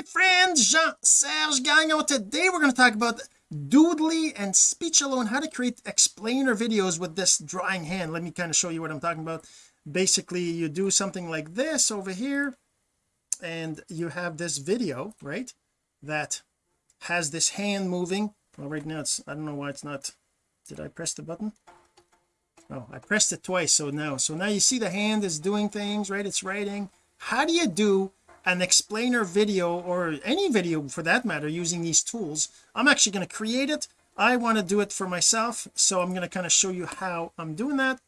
my friend Jean-Serge Gagnon. Today we're going to talk about Doodly and Speechelo how to create explainer videos with this drawing hand. Let me kind of show you what I'm talking about. Basically you do something like this over here and you have this video right that has this hand moving. Well right now it's I don't know why it's not did I press the button? Oh I pressed it twice so now so now you see the hand is doing things right it's writing. How do you do an explainer video or any video for that matter using these tools. I'm actually going to create it. I want to do it for myself so I'm going to kind of show you how I'm doing that.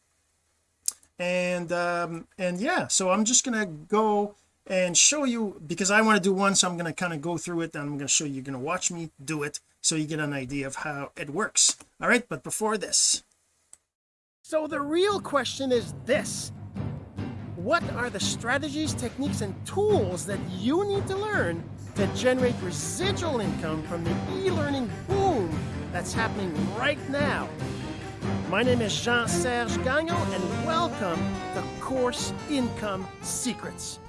And um and yeah so I'm just going to go and show you because I want to do one so I'm going to kind of go through it and I'm going to show you you're going to watch me do it so you get an idea of how it works. All right but before this. So the real question is this what are the strategies techniques and tools that you need to learn to generate residual income from the e-learning boom that's happening right now? My name is Jean-Serge Gagnon and welcome to Course Income Secrets.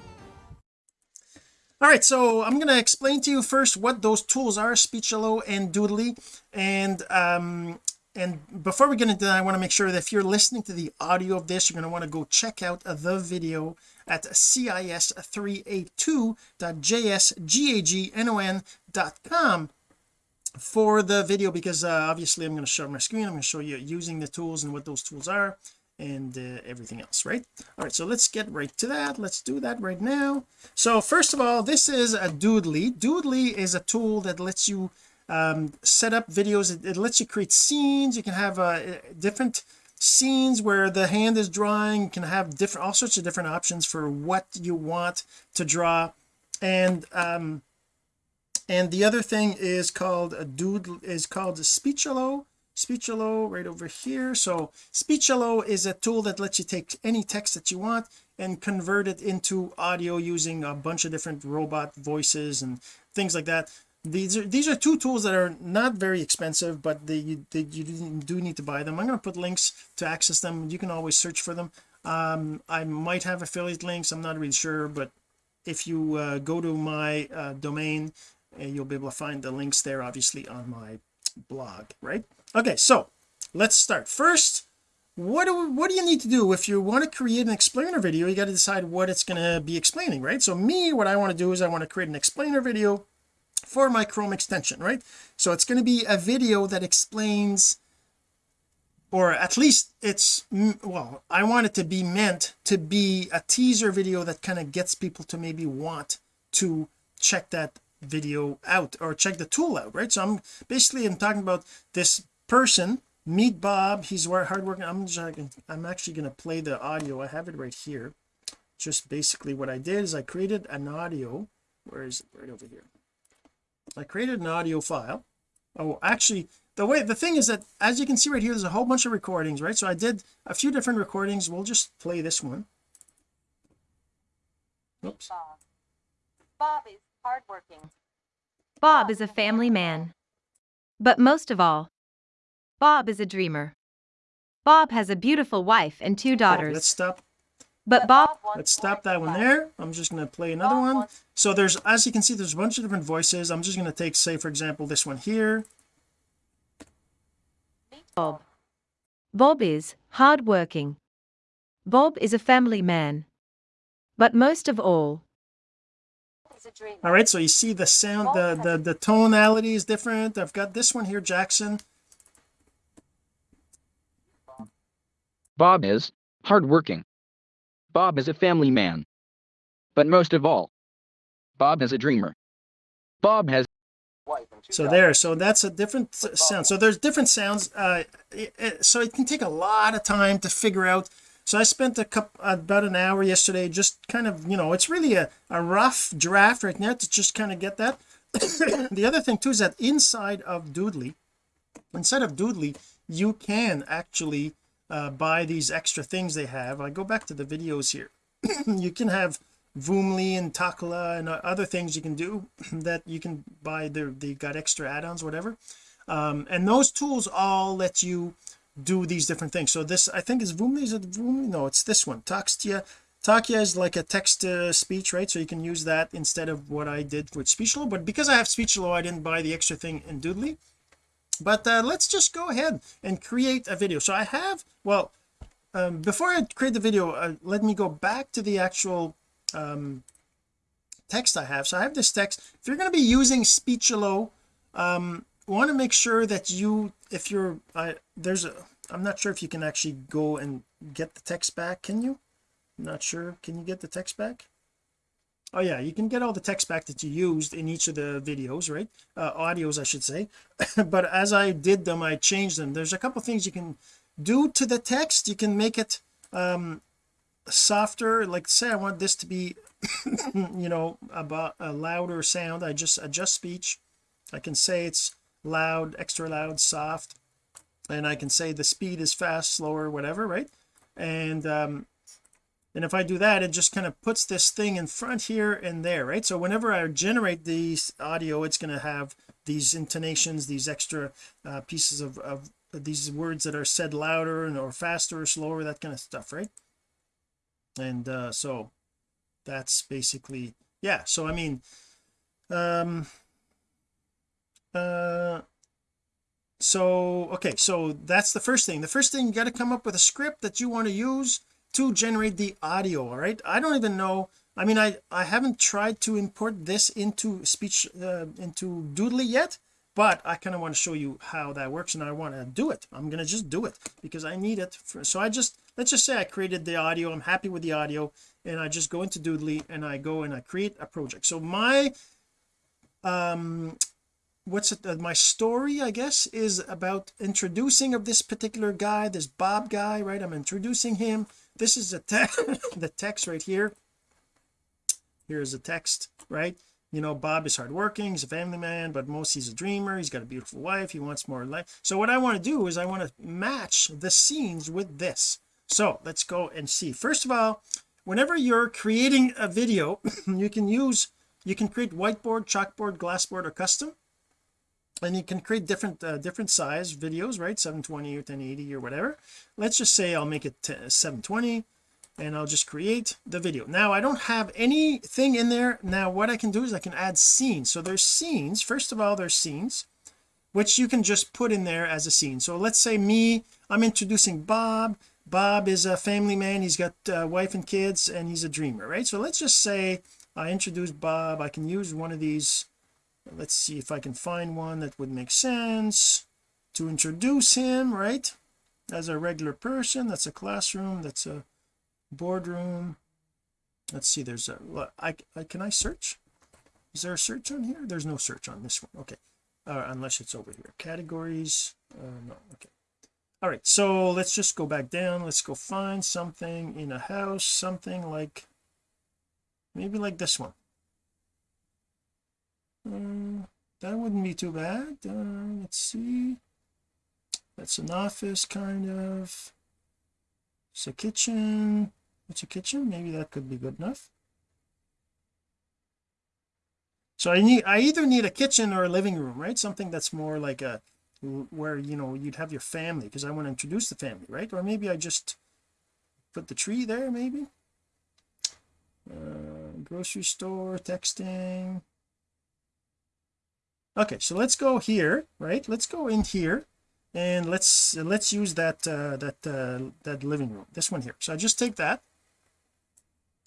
All right so I'm going to explain to you first what those tools are Speechelo and Doodly and um and before we get into that I want to make sure that if you're listening to the audio of this you're going to want to go check out the video at cis382.jsgagnon.com for the video because uh, obviously I'm going to show my screen I'm going to show you using the tools and what those tools are and uh, everything else right? All right so let's get right to that. Let's do that right now. So first of all this is a doodly. Doodly is a tool that lets you um, set up videos. It, it, lets you create scenes. You can have uh, different scenes where the hand is drawing. You can have different all sorts of different options for what you want to draw. And um and the other thing is called a doodle is called speechelo. Speechelo right over here. So speechelo is a tool that lets you take any text that you want and convert it into audio using a bunch of different robot voices and things like that these are these are two tools that are not very expensive but they, they you do need to buy them. I'm going to put links to access them. You can always search for them. Um I might have affiliate links. I'm not really sure but if you uh, go to my uh, domain uh, you'll be able to find the links there obviously on my blog right? Okay so let's start. First what do what do you need to do? If you want to create an explainer video you got to decide what it's going to be explaining right? So me what I want to do is I want to create an explainer video for my Chrome extension right? So it's going to be a video that explains or at least it's well I want it to be meant to be a teaser video that kind of gets people to maybe want to check that video out or check the tool out right? So I'm basically I'm talking about this person meet Bob he's hardworking I'm just I'm actually going to play the audio I have it right here. Just basically what I did is I created an audio where is it right over here I created an audio file. Oh actually the way the thing is that as you can see right here there's a whole bunch of recordings right? So I did a few different recordings. We'll just play this one. Oops. Bob, Bob is hardworking. Bob is a family man. But most of all Bob is a dreamer. Bob has a beautiful wife and two daughters. let's stop but Bob let's stop that one there. I'm just going to play another one. so there's as you can see there's a bunch of different voices. I'm just going to take say for example this one here. Bob. Bob is hardworking. Bob is a family man. But most of all all right so you see the sound the the the tonality is different. I've got this one here Jackson. Bob is hardworking Bob is a family man. But most of all, Bob is a dreamer. Bob has so there so that's a different sound so there's different sounds uh it, it, so it can take a lot of time to figure out so I spent a couple about an hour yesterday just kind of you know it's really a, a rough draft right now to just kind of get that the other thing too is that inside of Doodly inside of Doodly you can actually uh, buy these extra things they have I go back to the videos here. You can have Voomly and Talkia and other things you can do that you can buy they they got extra add-ons whatever. Um, and those tools all let you do these different things. So this I think is Voomly is it Voomly? No it's this one you Talkia is like a text to speech right? So you can use that instead of what I did with Speechelo but because I have Speechelo I didn't buy the extra thing in Doodly but uh, let's just go ahead and create a video. So I have well um, before I create the video uh, let me go back to the actual um, text I have. So I have this text. If you're going to be using Speechelo um want to make sure that you if you're I there's a I'm not sure if you can actually go and get the text back. Can you? Not sure. Can you get the text back oh yeah you can get all the text back that you used in each of the videos right? Uh, audios I should say. But as I did them I changed them. There's a couple things you can do to the text. You can make it um softer. Like say I want this to be you know about a louder sound. I just adjust speech. I can say it's loud extra loud soft and I can say the speed is fast slower whatever right? And um and if I do that it just kind of puts this thing in front here and there right? So whenever I generate these audio it's going to have these intonations these extra uh, pieces of, of these words that are said louder and or faster or slower that kind of stuff right? And uh so that's basically yeah so I mean um uh so okay so that's the first thing. The first thing you got to come up with a script that you want to use to generate the audio all right? I don't even know I mean I I haven't tried to import this into speech uh, into doodly yet but I kind of want to show you how that works and I want to do it. I'm gonna just do it because I need it for, so I just let's just say I created the audio I'm happy with the audio and I just go into doodly and I go and I create a project. So my um what's it uh, my story I guess is about introducing of this particular guy this Bob guy right? I'm introducing him. This is the text the text right here. Here's the text right? You know Bob is hardworking he's a family man but most he's a dreamer he's got a beautiful wife he wants more life. So what I want to do is I want to match the scenes with this. So let's go and see. First of all whenever you're creating a video you can use you can create whiteboard chalkboard glassboard or custom and you can create different uh, different size videos right? 720 or 1080 or whatever. Let's just say I'll make it 720 and I'll just create the video. Now I don't have anything in there. Now what I can do is I can add scenes. So there's scenes. First of all there's scenes which you can just put in there as a scene. So let's say me I'm introducing Bob. Bob is a family man. He's got a wife and kids and he's a dreamer right? So let's just say I introduce Bob. I can use one of these let's see if I can find one that would make sense. To introduce him right as a regular person that's a classroom that's a boardroom. Let's see there's a I, I can I search? Is there a search on here? There's no search on this one. Okay. Uh, unless it's over here. Categories uh, no okay. All right so let's just go back down. Let's go find something in a house something like maybe like this one that wouldn't be too bad. Uh, let's see. That's an office kind of. It's a kitchen. It's a kitchen. Maybe that could be good enough. So I need I either need a kitchen or a living room right? Something that's more like a where you know you'd have your family because I want to introduce the family right? Or maybe I just put the tree there maybe. Uh, grocery store texting okay so let's go here right? Let's go in here and let's let's use that uh that uh that living room this one here. So I just take that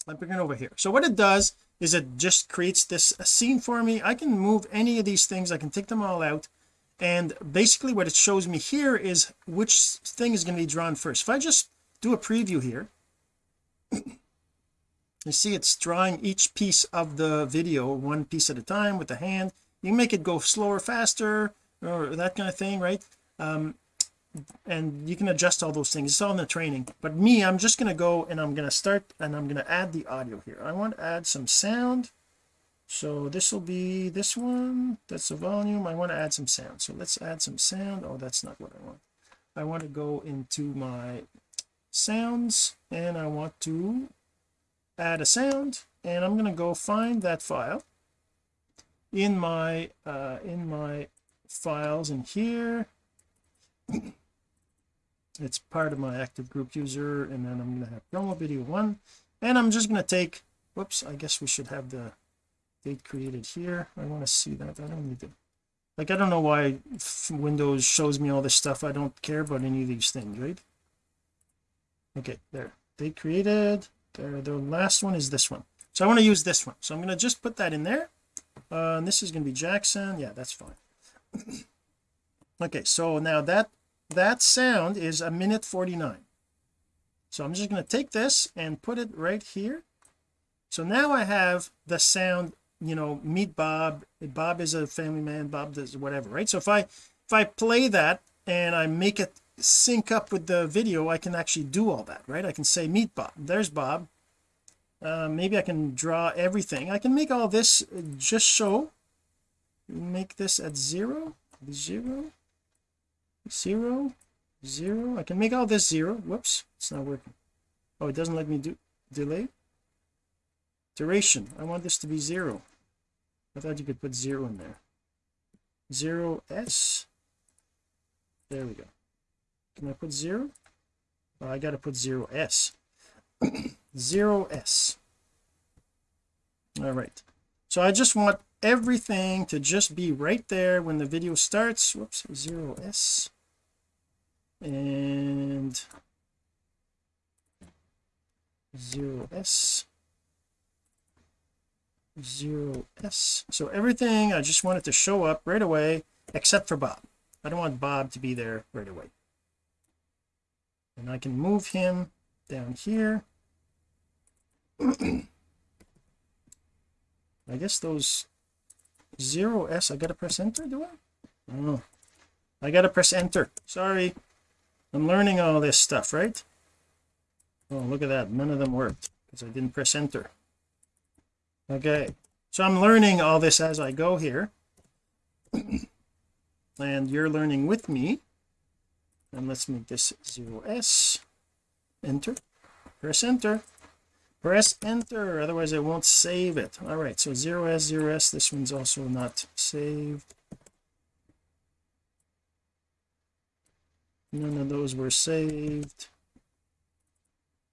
I bring it over here. So what it does is it just creates this scene for me. I can move any of these things. I can take them all out. And basically what it shows me here is which thing is going to be drawn first. If I just do a preview here you see it's drawing each piece of the video one piece at a time with the hand you make it go slower faster or that kind of thing right? Um and you can adjust all those things. It's all in the training. But me I'm just going to go and I'm going to start and I'm going to add the audio here. I want to add some sound. So this will be this one. That's the volume. I want to add some sound. So let's add some sound. Oh that's not what I want. I want to go into my sounds and I want to add a sound. And I'm going to go find that file in my uh in my files in here. It's part of my active group user and then I'm going to have promo video one. And I'm just going to take whoops I guess we should have the date created here. I want to see that. I don't need to like I don't know why Windows shows me all this stuff. I don't care about any of these things right? Okay there. Date created. There the last one is this one. So I want to use this one. So I'm going to just put that in there uh, and this is going to be Jackson. Yeah that's fine. Okay so now that that sound is a minute 49 so I'm just going to take this and put it right here. So now I have the sound you know meet Bob. Bob is a family man. Bob does whatever right? So if I if I play that and I make it sync up with the video I can actually do all that right? I can say meet Bob. There's Bob uh, maybe I can draw everything. I can make all this just show make this at zero zero zero zero. I can make all this zero. Whoops it's not working. Oh it doesn't let me do delay. Duration. I want this to be zero. I thought you could put zero in there. Zero s. There we go. Can I put zero? I got to put zero s zero s. All right. So I just want everything to just be right there when the video starts. Whoops zero s. And zero s. Zero s. So everything I just want it to show up right away except for Bob. I don't want Bob to be there right away. And I can move him down here I guess those zero s I gotta press enter do I? Oh I gotta press enter. Sorry. I'm learning all this stuff right? Oh look at that. None of them worked because I didn't press enter. Okay. So I'm learning all this as I go here. And you're learning with me. And let's make this 0s enter. Press enter press enter otherwise it won't save it. All right so 0s 0s this one's also not saved. None of those were saved.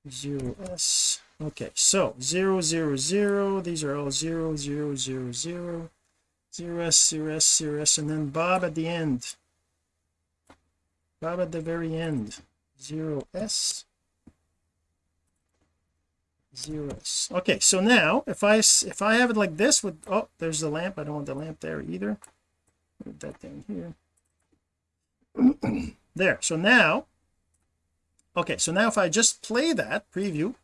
0s okay so 0 0 0 these are all 0 0 0 0 0s 0s 0s and then Bob at the end. Bob at the very end. 0s 0s okay so now if I if I have it like this with oh there's the lamp. I don't want the lamp there either. Put that down here. There so now okay so now if I just play that preview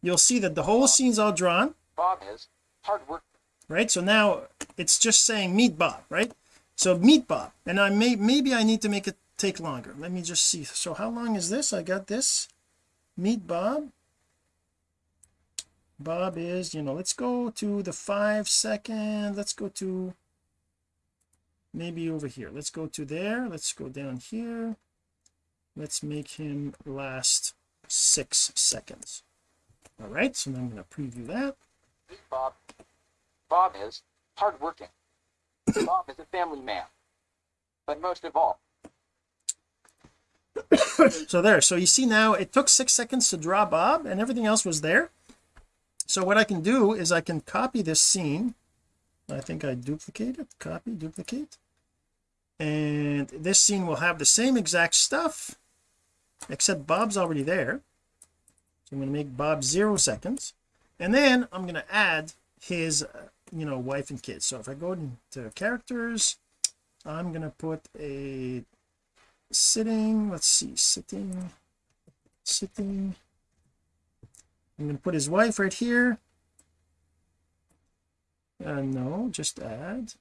you'll see that the whole scene's all drawn. Bob is hard work. right so now it's just saying meet Bob right? So meet Bob and I may maybe I need to make it take longer. Let me just see. So how long is this? I got this. Meet Bob Bob is you know let's go to the five second let's go to maybe over here let's go to there let's go down here let's make him last six seconds all right so now I'm going to preview that Bob. Bob is hardworking. Bob is a family man. But most of all, so there so you see now it took six seconds to draw Bob and everything else was there so what I can do is I can copy this scene. I think I duplicate it. Copy duplicate. And this scene will have the same exact stuff except Bob's already there. So I'm going to make Bob zero seconds. And then I'm going to add his uh, you know wife and kids. So if I go into characters I'm going to put a sitting let's see sitting sitting I'm going to put his wife right here. Uh no just add.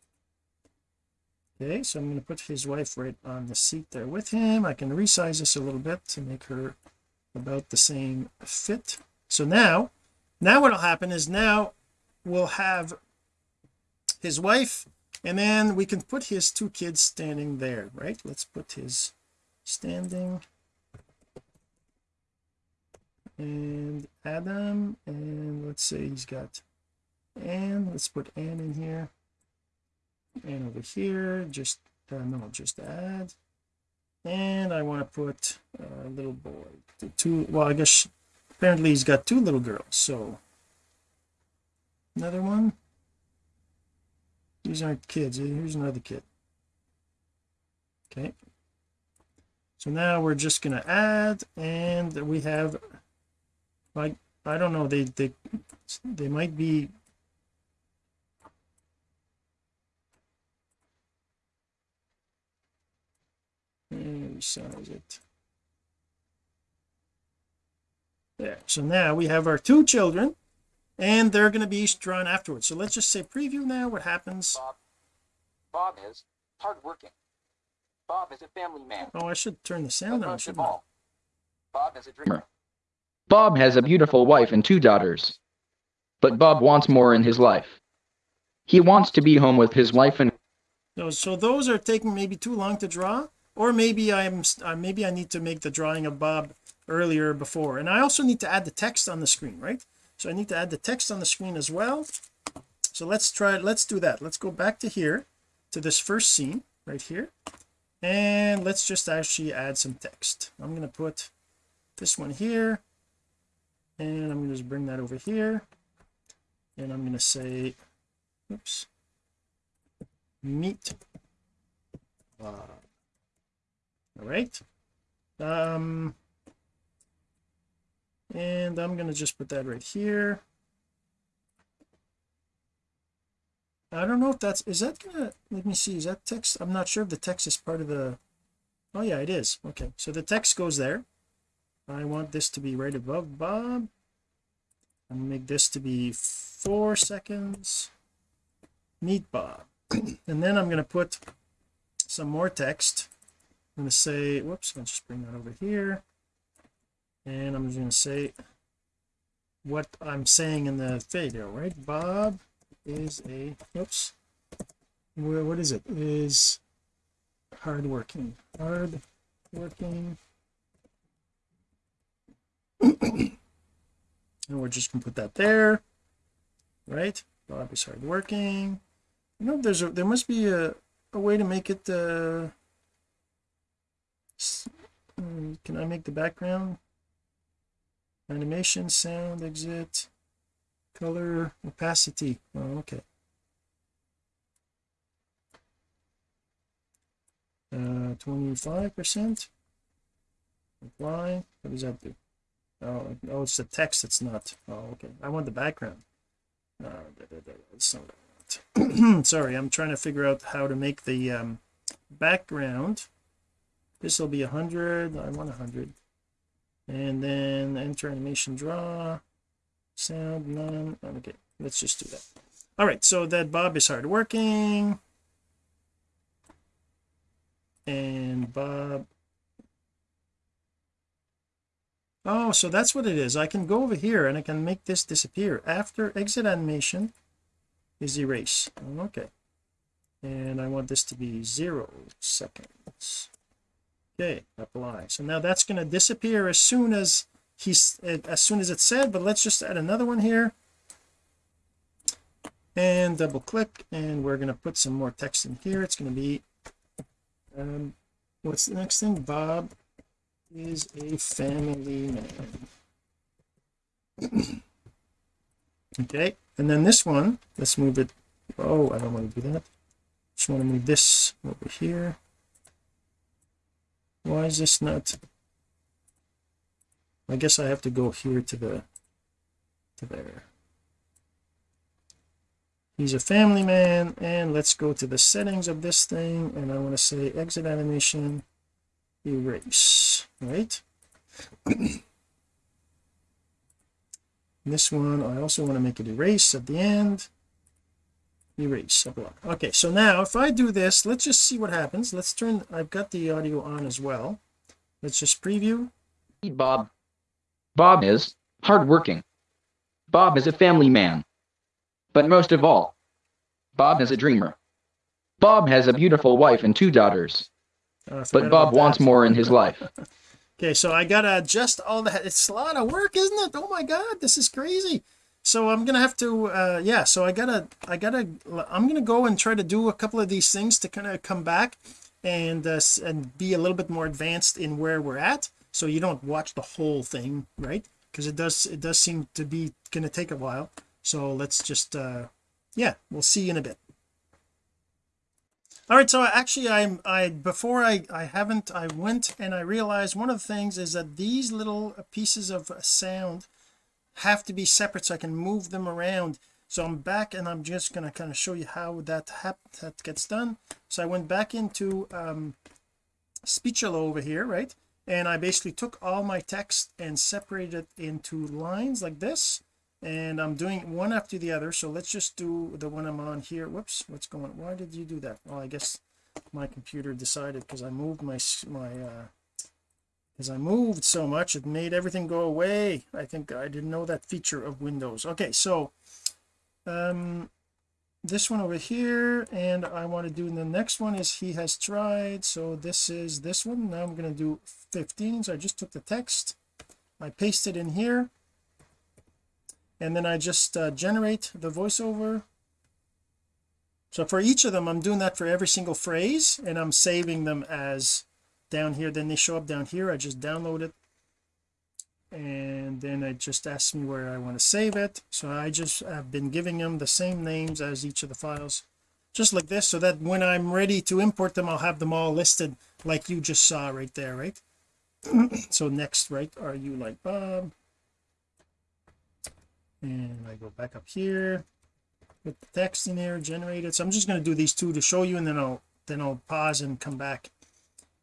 Okay so I'm going to put his wife right on the seat there with him. I can resize this a little bit to make her about the same fit. So now now what'll happen is now we'll have his wife and then we can put his two kids standing there right? Let's put his standing and Adam and let's say he's got Anne let's put Anne in here. And over here just uh, no just add. And I want to put a little boy. Two well I guess apparently he's got two little girls so. Another one? These aren't kids here's another kid. Okay. So now we're just gonna add and we have like I don't know they they they might be and resize it there so now we have our two children and they're going to be drawn afterwards so let's just say preview now what happens Bob. Bob is hardworking. Bob is a family man. oh I should turn the sound on most shouldn't I Bob is a dreamer. Bob has a beautiful wife and two daughters. But Bob wants more in his life. He wants to be home with his wife and So, those are taking maybe too long to draw, or maybe I'm uh, maybe I need to make the drawing of Bob earlier before, and I also need to add the text on the screen, right? So I need to add the text on the screen as well. So let's try. Let's do that. Let's go back to here, to this first scene right here, and let's just actually add some text. I'm gonna put this one here, and I'm gonna just bring that over here, and I'm gonna say, oops meet uh, all right. Um and I'm gonna just put that right here. I don't know if that's is that gonna let me see is that text I'm not sure if the text is part of the oh yeah it is. Okay so the text goes there I want this to be right above Bob. I'm gonna make this to be four seconds. Meet Bob. And then I'm going to put some more text. I'm going to say whoops I'll just bring that over here. And I'm just going to say what I'm saying in the video right? Bob is a whoops. Where- what is it? Is hardworking. Hard working and we're just gonna put that there right? Bob is hardworking you know there's a there must be a, a way to make it uh mm, can I make the background? Animation sound exit color opacity. Oh okay. Uh 25 percent. Apply. What does that do oh oh it's the text it's not oh okay. I want the background. Uh, sorry I'm trying to figure out how to make the um background. This will be a hundred I want a hundred. And then enter animation draw sound none okay let's just do that. All right so that Bob is hardworking. And Bob oh so that's what it is. I can go over here and I can make this disappear. After exit animation is erase. Okay. And I want this to be zero seconds. Okay apply. So now that's going to disappear as soon as he's as soon as it's said but let's just add another one here. And double click and we're going to put some more text in here. It's going to be um what's the next thing? Bob is a family man okay and then this one let's move it oh I don't want to do that. Just want to move this over here. Why is this not I guess I have to go here to the to there. He's a family man and let's go to the settings of this thing and I want to say exit animation erase right this one I also want to make it erase at the end erase apply. okay so now if I do this let's just see what happens let's turn I've got the audio on as well let's just preview Bob. Bob is hardworking. Bob is a family man. But most of all, Bob is a dreamer. Bob has a beautiful wife and two daughters. Forgot But Bob wants more in his life. okay so I gotta adjust all that it's a lot of work isn't it? Oh my god this is crazy. So I'm gonna have to uh yeah so I gotta I gotta I'm gonna go and try to do a couple of these things to kind of come back and uh, and be a little bit more advanced in where we're at so you don't watch the whole thing right? Because it does it does seem to be gonna take a while. So let's just uh yeah we'll see you in a bit all right so actually I'm I before I I haven't I went and I realized one of the things is that these little pieces of sound have to be separate so I can move them around. So I'm back and I'm just going to kind of show you how that that gets done. So I went back into um Speechelo over here right? And I basically took all my text and separated it into lines like this and I'm doing one after the other so let's just do the one I'm on here. Whoops what's going why did you do that? Well I guess my computer decided because I moved my my uh as I moved so much it made everything go away. I think I didn't know that feature of Windows. Okay so um this one over here and I want to do the next one is he has tried so this is this one. Now I'm going to do 15 so I just took the text I paste it in here and then I just uh, generate the voiceover. So for each of them I'm doing that for every single phrase and I'm saving them as down here. Then they show up down here. I just download it. And then it just asks me where I want to save it. So I just have been giving them the same names as each of the files just like this so that when I'm ready to import them I'll have them all listed like you just saw right there right? So next right are you like Bob and I go back up here. Put the text in there generate it. So I'm just going to do these two to show you and then I'll then I'll pause and come back.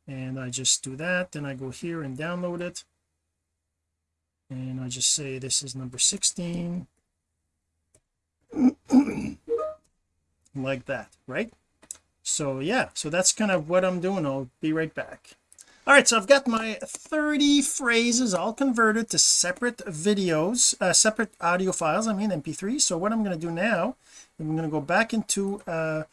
And I just do that. Then I go here and download it. And I just say this is number 16 like that right? So yeah. So that's kind of what I'm doing. I'll be right back all right so I've got my 30 phrases all converted to separate videos uh, separate audio files I mean mp3 so what I'm going to do now I'm going to go back into uh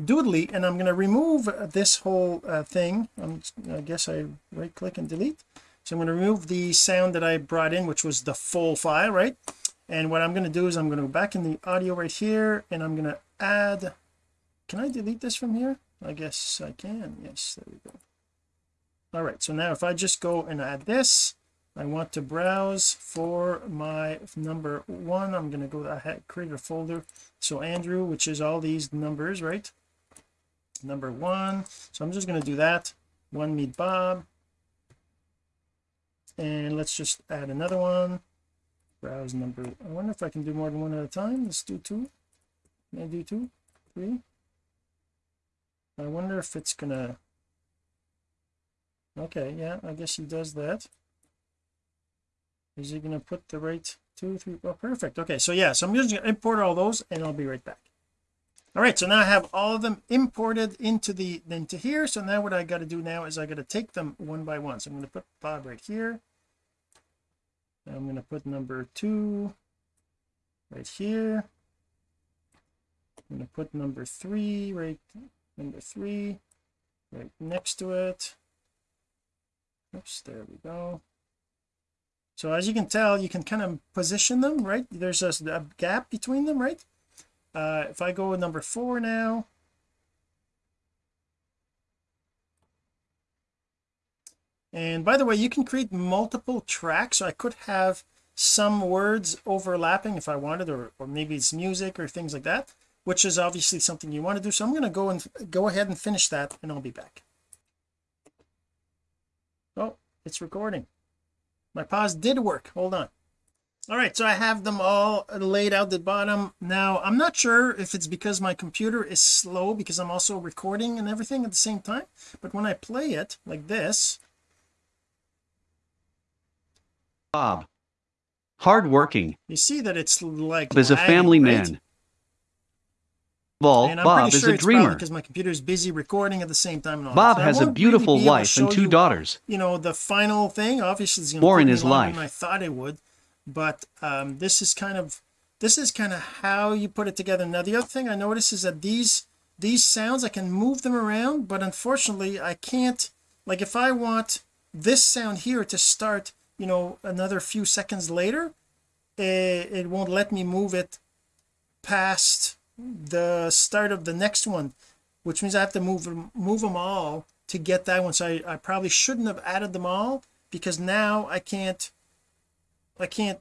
doodly and I'm going to remove this whole uh, thing. I'm, I guess I right click and delete. So I'm going to remove the sound that I brought in which was the full file right? And what I'm going to do is I'm going to go back in the audio right here and I'm going to add can I delete this from here? I guess I can. Yes there we go all right so now if I just go and add this I want to browse for my number one. I'm going to go I create a folder. So Andrew which is all these numbers right? Number one. So I'm just going to do that. One meet Bob. And let's just add another one. Browse number I wonder if I can do more than one at a time. Let's do two. Can I do two? Three? I wonder if it's gonna okay yeah I guess he does that. Is he gonna put the right two three oh perfect. Okay so yeah so I'm just gonna import all those and I'll be right back. All right so now I have all of them imported into the into here. So now what I got to do now is I got to take them one by one. So I'm going to put Bob right here. I'm going to put number two right here. I'm going to put number three right number three right next to it oops there we go. So as you can tell you can kind of position them right? There's a, a gap between them right? Uh if I go with number four now. And by the way you can create multiple tracks. So I could have some words overlapping if I wanted or, or maybe it's music or things like that which is obviously something you want to do. So I'm going to go and go ahead and finish that and I'll be back oh it's recording my pause did work hold on all right so I have them all laid out the bottom now I'm not sure if it's because my computer is slow because I'm also recording and everything at the same time but when I play it like this Bob. Hardworking. you see that it's like is a family right? man. Well, and I'm Bob pretty is sure a it's probably dreamer. because my computer is busy recording at the same time and all Bob that. So I has a beautiful really be able to wife and two you, daughters. you know the final thing obviously is going More to in take me his life. than I thought it would but um this is kind of this is kind of how you put it together now the other thing I notice is that these these sounds I can move them around but unfortunately I can't like if I want this sound here to start you know another few seconds later it, it won't let me move it past the start of the next one which means I have to move move them all to get that one. So I, I probably shouldn't have added them all because now I can't I can't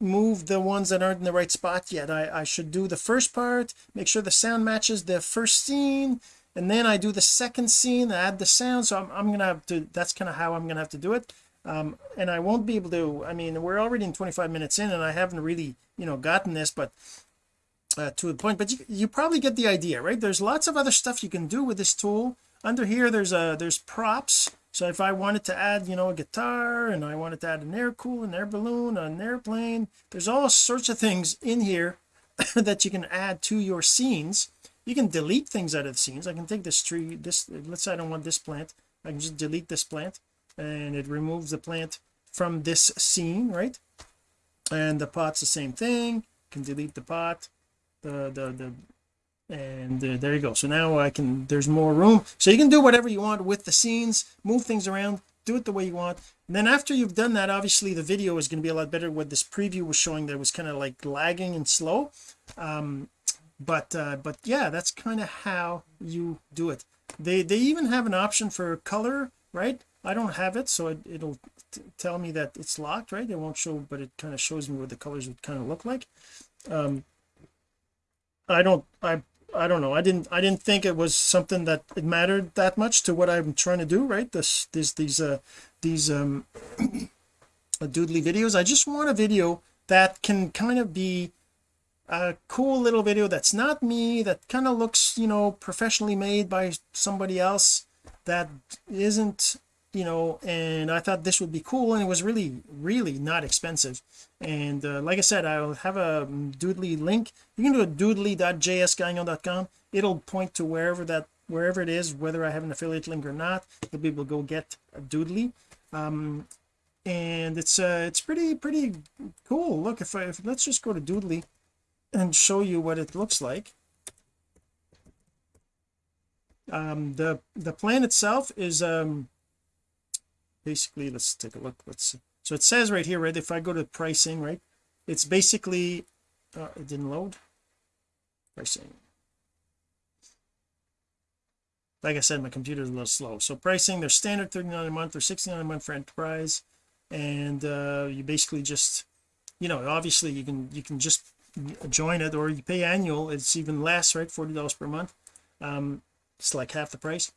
move the ones that aren't in the right spot yet. I, I should do the first part make sure the sound matches the first scene and then I do the second scene add the sound. So I'm, I'm gonna have to that's kind of how I'm gonna have to do it. Um and I won't be able to I mean we're already in 25 minutes in and I haven't really you know gotten this but uh, to the point but you, you probably get the idea right? There's lots of other stuff you can do with this tool. Under here there's a there's props. So if I wanted to add you know a guitar and I wanted to add an air cool an air balloon an airplane there's all sorts of things in here that you can add to your scenes. You can delete things out of the scenes. I can take this tree this let's say I don't want this plant. I can just delete this plant and it removes the plant from this scene right? And the pot's the same thing. Can delete the pot the the the and uh, there you go. So now I can there's more room. So you can do whatever you want with the scenes move things around do it the way you want. And then after you've done that obviously the video is going to be a lot better. What this preview was showing that was kind of like lagging and slow. Um but uh but yeah that's kind of how you do it. They they even have an option for color right? I don't have it so it, it'll tell me that it's locked right? It won't show but it kind of shows me what the colors would kind of look like. Um I don't I I don't know. I didn't I didn't think it was something that it mattered that much to what I'm trying to do right? This this these uh these um doodly videos. I just want a video that can kind of be a cool little video that's not me that kind of looks you know professionally made by somebody else that isn't you know and I thought this would be cool and it was really really not expensive and uh, like I said I'll have a doodly link. You can do a doodly.jsgagnon.com it'll point to wherever that wherever it is whether I have an affiliate link or not. You'll be able to go get a doodly. Um and it's uh it's pretty pretty cool. Look if I if let's just go to doodly and show you what it looks like. Um the the plan itself is um basically let's take a look. Let's see so it says right here right if I go to pricing right it's basically uh, it didn't load? Pricing. Like I said my computer is a little slow. So pricing they're standard 39 a month or 69 a month for enterprise. And uh you basically just you know obviously you can you can just join it or you pay annual. It's even less right 40 dollars per month. Um it's like half the price.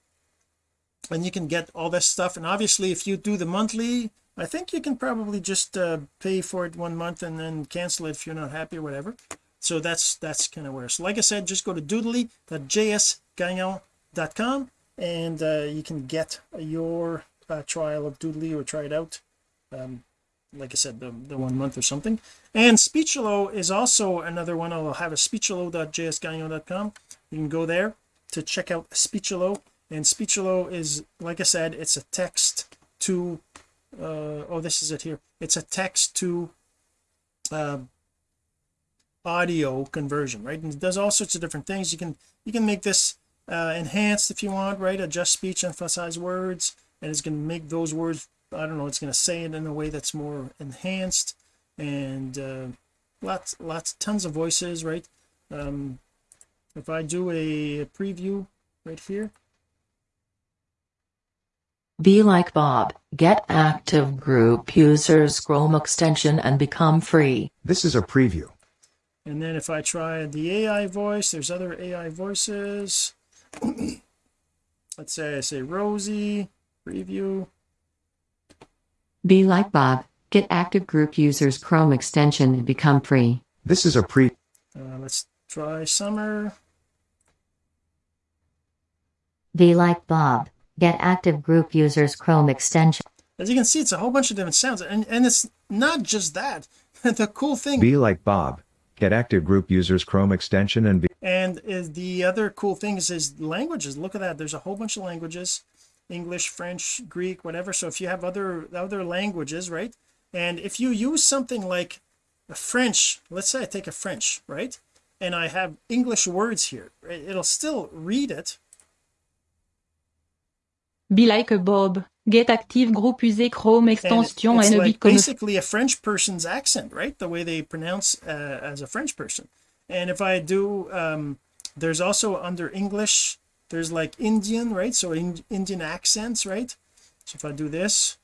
And you can get all this stuff. And obviously if you do the monthly I think you can probably just uh, pay for it one month and then cancel it if you're not happy or whatever. So that's that's kind of where so like I said just go to doodly.jsgagnon.com and uh, you can get your uh, trial of doodly or try it out um, like I said the, the one month or something. And Speechelo is also another one. I'll have a speechelo.jsgagnon.com you can go there to check out Speechelo. And Speechelo is like I said it's a text to uh oh this is it here. It's a text to uh, audio conversion right? And it does all sorts of different things. You can you can make this uh enhanced if you want right? Adjust speech emphasize words and it's going to make those words I don't know it's going to say it in a way that's more enhanced and uh lots lots tons of voices right? Um if I do a, a preview right here Be like Bob, get active group users Chrome extension and become free. This is a preview. and then if I try the AI voice there's other AI voices let's say I say Rosie preview Be like Bob, get active group users Chrome extension and become free. This is a pre. uh, let's try Summer Be like Bob. Get active group users Chrome extension. as you can see it's a whole bunch of different sounds and and it's not just that the cool thing Be like Bob. Get active group users Chrome extension and be. and is the other cool thing is is languages look at that there's a whole bunch of languages English French Greek whatever so if you have other other languages right and if you use something like a French let's say I take a French right and I have English words here right? it'll still read it Be like Bob. Get active group user Chrome and extension it's and like become basically a French person's accent right the way they pronounce uh, as a French person and if I do um there's also under English there's like Indian right so in, Indian accents right so if I do this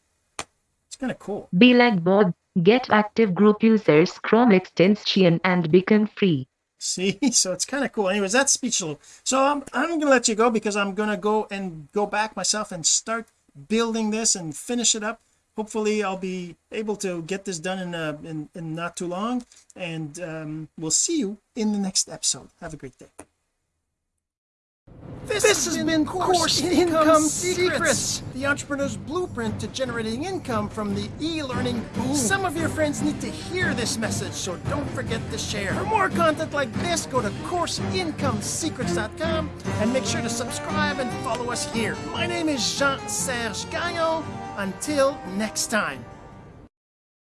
it's kind of cool Be like Bob. Get active group users Chrome extension and become free. See, so it's kind of cool. Anyways, that's Speechelo. So I'm I'm gonna let you go because I'm gonna go and go back myself and start building this and finish it up. Hopefully, I'll be able to get this done in uh, in, in not too long. And um, we'll see you in the next episode. Have a great day. This, has been Course Income, Secrets, the entrepreneur's blueprint to generating income from the e-learning boom. Some of your friends need to hear this message, so don't forget to share. For more content like this, go to CourseIncomeSecrets.com and make sure to subscribe and follow us here. My name is Jean-Serge Gagnon. Until next time.